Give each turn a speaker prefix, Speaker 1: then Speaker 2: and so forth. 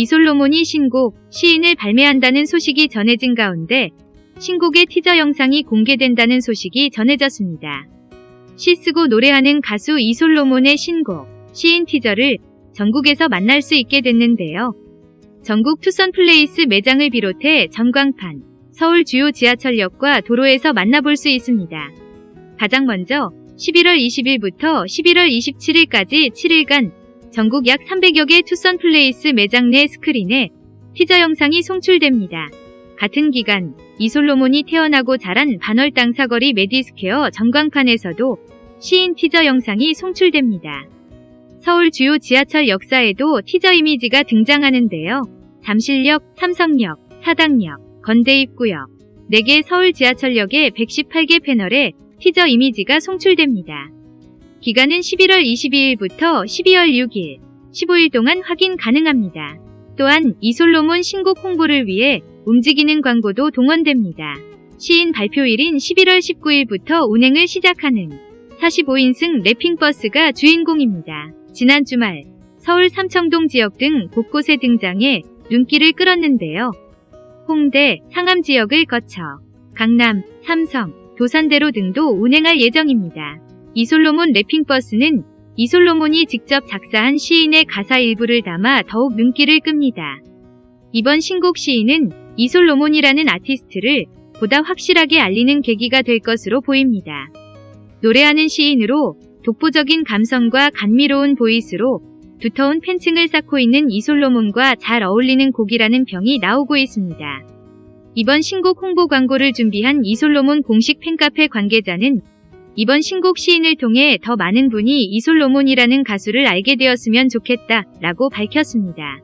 Speaker 1: 이솔로몬이 신곡, 시인을 발매한다는 소식이 전해진 가운데 신곡의 티저 영상이 공개된다는 소식이 전해졌습니다. 시 쓰고 노래하는 가수 이솔로몬의 신곡, 시인 티저를 전국에서 만날 수 있게 됐는데요. 전국 투썸 플레이스 매장을 비롯해 전광판, 서울 주요 지하철역과 도로에서 만나볼 수 있습니다. 가장 먼저 11월 20일부터 11월 27일까지 7일간 전국 약 300여 개 투썸 플레이스 매장 내 스크린에 티저 영상이 송출됩니다. 같은 기간 이솔로몬이 태어나고 자란 반월당 사거리 메디스퀘어 전광판에서도 시인 티저 영상이 송출됩니다. 서울 주요 지하철 역사에도 티저 이미지가 등장하는데요. 잠실역, 삼성역, 사당역, 건대입구역, 4개 서울 지하철역의 118개 패널에 티저 이미지가 송출됩니다. 기간은 11월 22일부터 12월 6일, 15일 동안 확인 가능합니다. 또한 이솔로몬 신곡 홍보를 위해 움직이는 광고도 동원됩니다. 시인 발표일인 11월 19일부터 운행을 시작하는 45인승 랩핑버스가 주인공입니다. 지난 주말 서울 삼청동 지역 등 곳곳에 등장해 눈길을 끌었는데요. 홍대, 상암 지역을 거쳐 강남, 삼성, 도산대로 등도 운행할 예정입니다. 이솔로몬 랩핑버스는 이솔로몬이 직접 작사한 시인의 가사 일부를 담아 더욱 눈길을 끕니다. 이번 신곡 시인은 이솔로몬이라는 아티스트를 보다 확실하게 알리는 계기가 될 것으로 보입니다. 노래하는 시인으로 독보적인 감성과 감미로운 보이스로 두터운 팬층을 쌓고 있는 이솔로몬과 잘 어울리는 곡이라는 평이 나오고 있습니다. 이번 신곡 홍보 광고를 준비한 이솔로몬 공식 팬카페 관계자는 이번 신곡 시인을 통해 더 많은 분이 이솔로몬이라는 가수를 알게 되었으면 좋겠다 라고 밝혔습니다.